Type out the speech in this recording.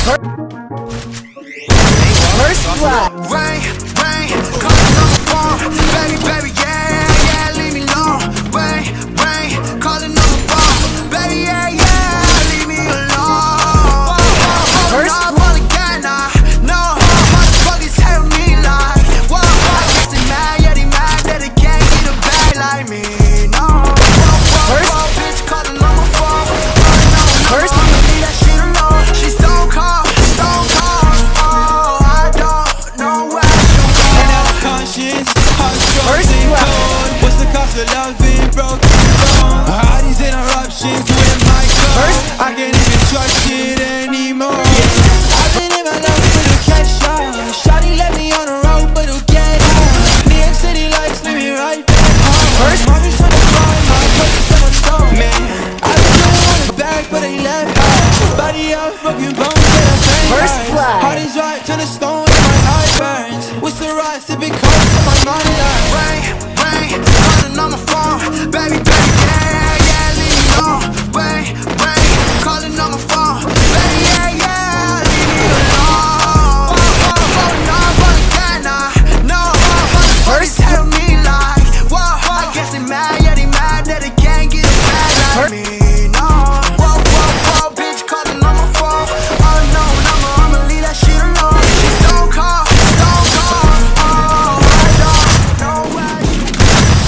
First blood. friends, What's the cost of love being broken? Uh-huh. All these interruptions with my I can't even trust it anymore. Yeah. I've been in my for the cash out Shawty me on the road but get out New York City lights leave me right back First trying to find my Man, I've back but left Body out, fucking bones and I First